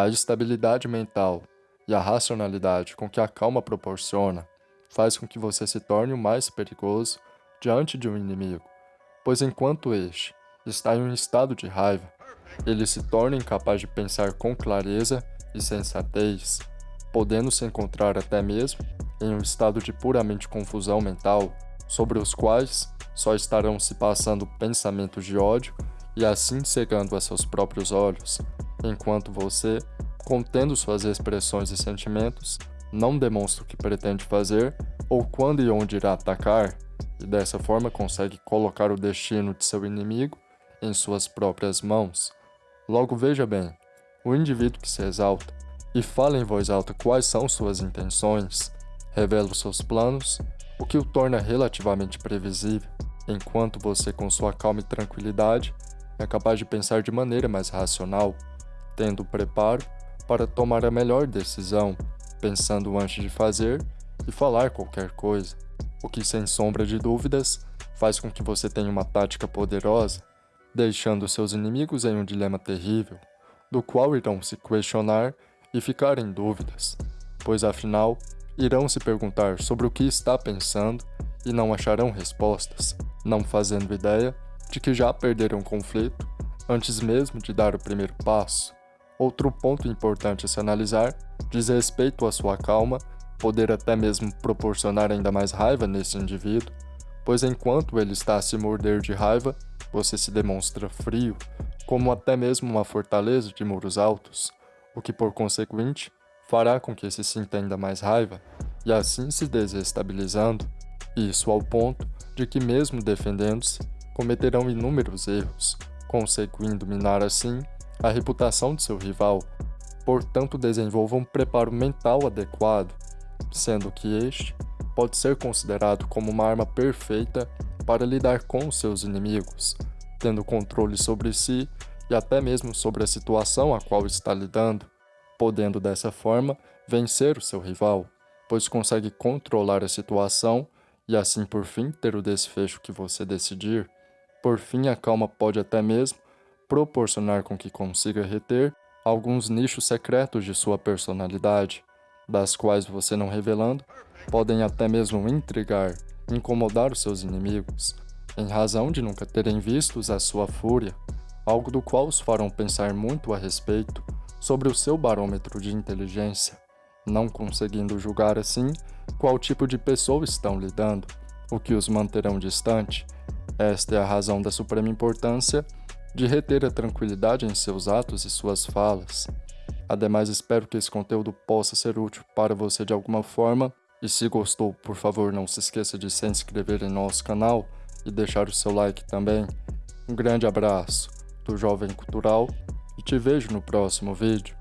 A estabilidade mental e a racionalidade com que a calma proporciona faz com que você se torne o mais perigoso diante de um inimigo, pois enquanto este está em um estado de raiva, ele se torna incapaz de pensar com clareza e sensatez, podendo se encontrar até mesmo em um estado de puramente confusão mental, sobre os quais só estarão se passando pensamentos de ódio e assim cegando a seus próprios olhos, enquanto você, contendo suas expressões e sentimentos, não demonstra o que pretende fazer ou quando e onde irá atacar, e dessa forma consegue colocar o destino de seu inimigo em suas próprias mãos. Logo veja bem, o indivíduo que se exalta e fala em voz alta quais são suas intenções, revela os seus planos, o que o torna relativamente previsível, enquanto você com sua calma e tranquilidade é capaz de pensar de maneira mais racional, tendo preparo para tomar a melhor decisão, pensando antes de fazer e falar qualquer coisa, o que sem sombra de dúvidas faz com que você tenha uma tática poderosa, deixando seus inimigos em um dilema terrível, do qual irão se questionar e ficar em dúvidas, pois afinal irão se perguntar sobre o que está pensando e não acharão respostas, não fazendo ideia de que já perderam o conflito antes mesmo de dar o primeiro passo. Outro ponto importante a se analisar diz respeito à sua calma, poder até mesmo proporcionar ainda mais raiva nesse indivíduo, pois enquanto ele está a se morder de raiva, você se demonstra frio, como até mesmo uma fortaleza de muros altos, o que por consequente fará com que se sinta ainda mais raiva, e assim se desestabilizando, isso ao ponto de que mesmo defendendo-se, cometerão inúmeros erros, conseguindo minar assim a reputação de seu rival. Portanto, desenvolva um preparo mental adequado, sendo que este pode ser considerado como uma arma perfeita para lidar com seus inimigos, tendo controle sobre si e até mesmo sobre a situação a qual está lidando, podendo dessa forma vencer o seu rival, pois consegue controlar a situação e assim por fim ter o desfecho que você decidir. Por fim, a calma pode até mesmo proporcionar com que consiga reter alguns nichos secretos de sua personalidade, das quais você não revelando, podem até mesmo intrigar, incomodar os seus inimigos, em razão de nunca terem vistos a sua fúria, algo do qual os farão pensar muito a respeito sobre o seu barômetro de inteligência, não conseguindo julgar assim qual tipo de pessoa estão lidando, o que os manterão distante. Esta é a razão da suprema importância de reter a tranquilidade em seus atos e suas falas. Ademais, espero que esse conteúdo possa ser útil para você de alguma forma, e se gostou, por favor não se esqueça de se inscrever em nosso canal e deixar o seu like também. Um grande abraço do Jovem Cultural e te vejo no próximo vídeo.